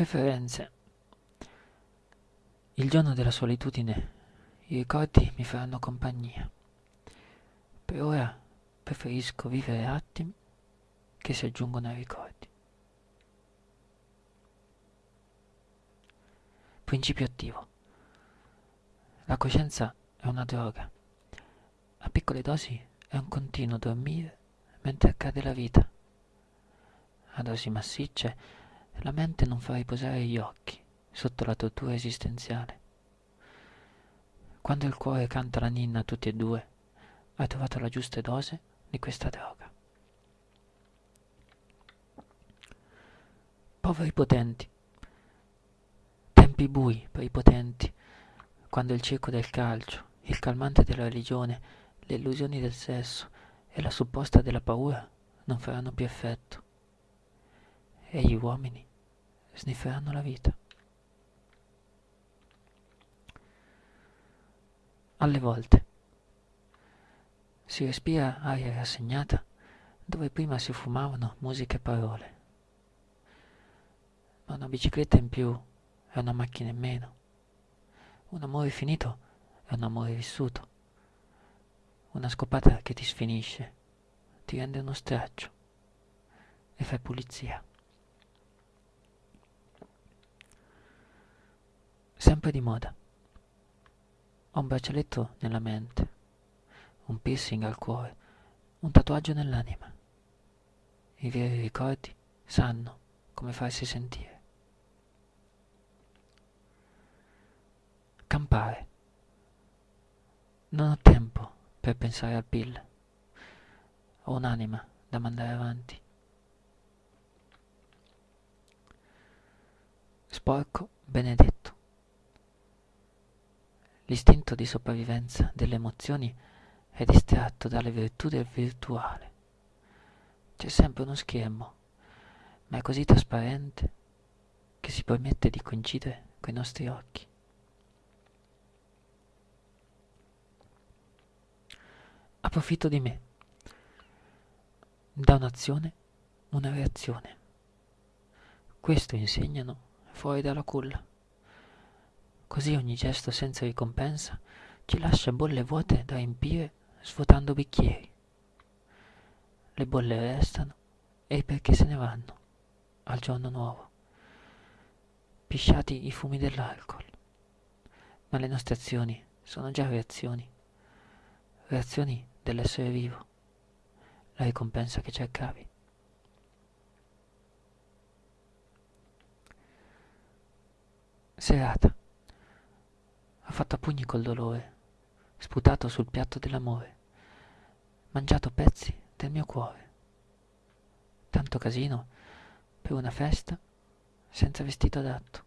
Preferenze. Il giorno della solitudine i ricordi mi faranno compagnia. Per ora preferisco vivere attimi che si aggiungono ai ricordi. Principio attivo. La coscienza è una droga. A piccole dosi è un continuo dormire mentre accade la vita. A dosi massicce la mente non fa riposare gli occhi sotto la tortura esistenziale. Quando il cuore canta la ninna a tutti e due, hai trovato la giusta dose di questa droga. Poveri potenti, tempi bui per i potenti, quando il circo del calcio, il calmante della religione, le illusioni del sesso e la supposta della paura non faranno più effetto. E gli uomini snifferanno la vita. Alle volte si respira aria rassegnata dove prima si fumavano musica e parole. Ma una bicicletta in più è una macchina in meno. Un amore finito è un amore vissuto. Una scopata che ti sfinisce, ti rende uno straccio e fai pulizia. Sempre di moda. Ho un braccialetto nella mente, un piercing al cuore, un tatuaggio nell'anima. I veri ricordi sanno come farsi sentire. Campare. Non ho tempo per pensare al PIL. Ho un'anima da mandare avanti. Sporco benedetto. L'istinto di sopravvivenza delle emozioni è distratto dalle virtù del virtuale. C'è sempre uno schermo, ma è così trasparente che si permette di coincidere coi nostri occhi. Approfitto di me. Da un'azione una reazione. Questo insegnano fuori dalla culla. Così ogni gesto senza ricompensa ci lascia bolle vuote da riempire svuotando bicchieri. Le bolle restano e perché se ne vanno al giorno nuovo. Pisciati i fumi dell'alcol. Ma le nostre azioni sono già reazioni. Reazioni dell'essere vivo, la ricompensa che cercavi. Serata. Fatto a pugni col dolore, sputato sul piatto dell'amore, mangiato pezzi del mio cuore. Tanto casino per una festa senza vestito adatto.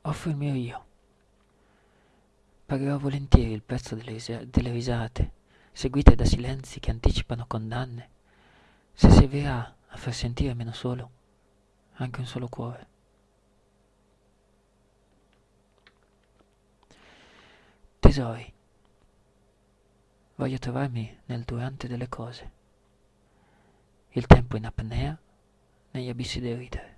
Offro il mio io Pagherò volentieri il prezzo delle, delle risate, seguite da silenzi che anticipano condanne, se servirà a far sentire meno solo anche un solo cuore. Tesori, voglio trovarmi nel durante delle cose, il tempo in apnea negli abissi del ridere.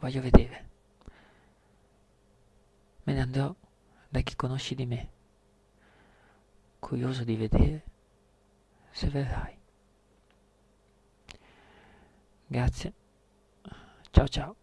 voglio vedere. Me ne andrò da chi conosci di me, curioso di vedere se verrai. Grazie. Ciao ciao.